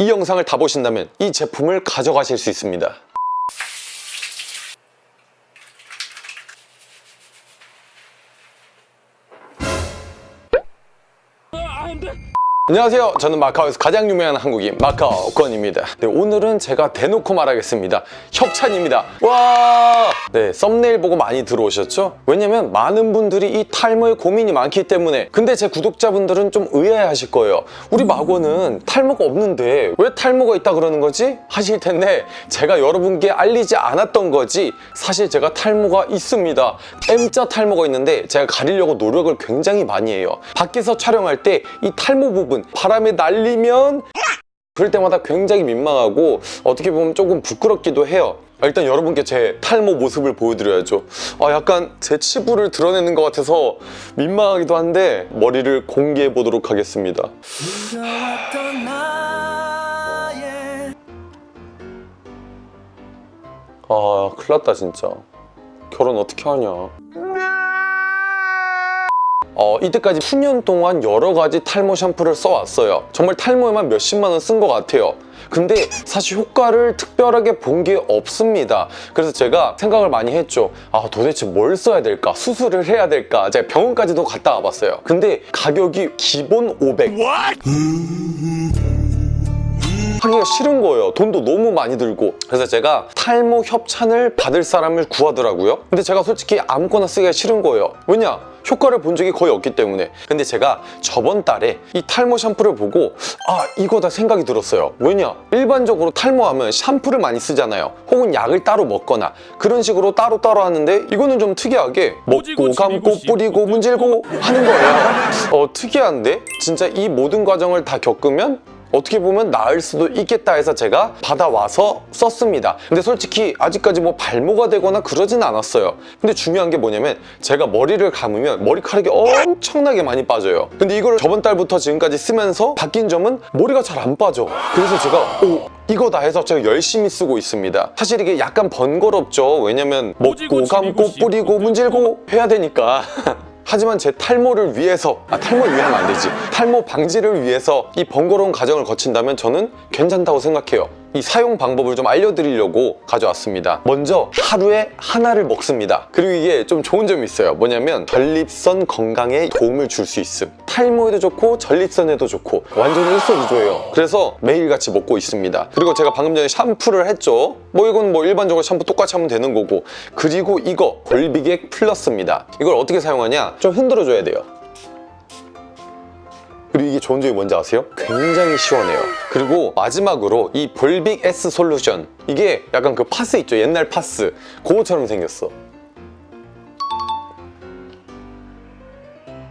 이 영상을 다 보신다면 이 제품을 가져가실 수 있습니다. 안 녕하세요. 저는 마카오에서 가장 유명한 한국인 마카오 권입니다. 네, 오늘은 제가 대놓고 말하겠습니다. 협찬입니다. 와! 네, 썸네일 보고 많이 들어오셨죠? 왜냐면 많은 분들이 이 탈모에 고민이 많기 때문에 근데 제 구독자분들은 좀 의아해하실 거예요. 우리 마고는 탈모가 없는데 왜 탈모가 있다 그러는 거지? 하실 텐데 제가 여러분께 알리지 않았던 거지 사실 제가 탈모가 있습니다. M자 탈모가 있는데 제가 가리려고 노력을 굉장히 많이 해요. 밖에서 촬영할 때 이 탈모 부분 바람에 날리면 그럴 때마다 굉장히 민망하고 어떻게 보면 조금 부끄럽기도 해요. 아, 일단 여러분께 제 탈모 모습을 보여드려야죠. 아, 약간 제 치부를 드러내는 것 같아서 민망하기도 한데 머리를 공개해 보도록 하겠습니다. 아, 큰일 났다 진짜. 결혼 어떻게 하냐. 어, 이때까지 수년 동안 여러 가지 탈모 샴푸를 써왔어요. 정말 탈모에만 몇십만 원 쓴 것 같아요. 근데 사실 효과를 특별하게 본 게 없습니다. 그래서 제가 생각을 많이 했죠. 아 도대체 뭘 써야 될까? 수술을 해야 될까? 제가 병원까지도 갔다 와봤어요. 근데 가격이 기본 500. 하기가 싫은 거예요. 돈도 너무 많이 들고. 그래서 제가 탈모 협찬을 받을 사람을 구하더라고요. 근데 제가 솔직히 아무거나 쓰기가 싫은 거예요. 왜냐? 효과를 본 적이 거의 없기 때문에. 근데 제가 저번 달에 이 탈모 샴푸를 보고 아 이거다 생각이 들었어요. 왜냐? 일반적으로 탈모하면 샴푸를 많이 쓰잖아요. 혹은 약을 따로 먹거나 그런 식으로 따로따로 하는데 이거는 좀 특이하게 먹고 감고 뿌리고 문질고 하는 거예요. 어 특이한데? 진짜 이 모든 과정을 다 겪으면 어떻게 보면 나을 수도 있겠다 해서 제가 받아와서 썼습니다. 근데 솔직히 아직까지 뭐 발모가 되거나 그러진 않았어요. 근데 중요한 게 뭐냐면 제가 머리를 감으면 머리카락이 엄청나게 많이 빠져요. 근데 이걸 저번 달부터 지금까지 쓰면서 바뀐 점은 머리가 잘 안 빠져. 그래서 제가 오 이거다 해서 제가 열심히 쓰고 있습니다. 사실 이게 약간 번거롭죠. 왜냐면 먹고 감고 뿌리고 문질고 해야 되니까. 하지만 제 탈모를 위해서 아 탈모를 위하면 안 되지. 탈모 방지를 위해서 이 번거로운 과정을 거친다면 저는 괜찮다고 생각해요 이 사용 방법을 좀 알려드리려고 가져왔습니다. 먼저 하루에 하나를 먹습니다. 그리고 이게 좀 좋은 점이 있어요. 뭐냐면 전립선 건강에 도움을 줄 수 있음. 탈모에도 좋고 전립선에도 좋고 완전 일석이조예요. 그래서 매일같이 먹고 있습니다. 그리고 제가 방금 전에 샴푸를 했죠. 뭐 이건 뭐 일반적으로 샴푸 똑같이 하면 되는 거고. 그리고 이거 볼비객 플러스입니다. 이걸 어떻게 사용하냐? 좀 흔들어 줘야 돼요 이게 좋은 점이 뭔지 아세요? 굉장히 시원해요. 그리고 마지막으로 이 볼빅 S 솔루션. 이게 약간 그 파스 있죠? 옛날 파스. 그거처럼 생겼어.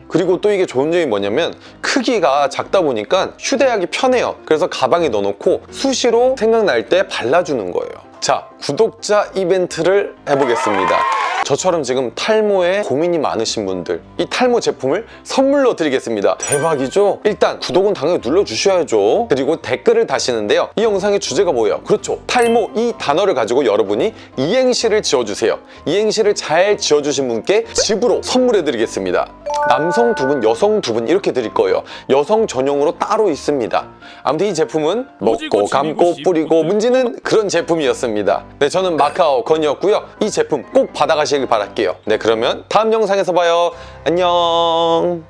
그리고 또 이게 좋은 점이 뭐냐면 크기가 작다 보니까 휴대하기 편해요. 그래서 가방에 넣어놓고 수시로 생각날 때 발라주는 거예요. 자 구독자 이벤트를 해보겠습니다 저처럼 지금 탈모에 고민이 많으신 분들 이 탈모 제품을 선물로 드리겠습니다. 대박이죠? 일단 구독은 당연히 눌러주셔야죠. 그리고 댓글을 다시는데요. 이 영상의 주제가 뭐예요? 그렇죠. 탈모 이 단어를 가지고 여러분이 이행시를 지어주세요. 이행시를 잘 지어주신 분께 집으로 선물해 드리겠습니다. 남성 두 분, 여성 두 분 이렇게 드릴 거예요. 여성 전용으로 따로 있습니다. 아무튼 이 제품은 먹고 감고 뿌리고 문지는 그런 제품이었습니다. 네 저는 마카오 건이었고요. 이 제품 꼭 받아가 시길 바랄게요. 네 그러면 다음 영상에서 봐요. 안녕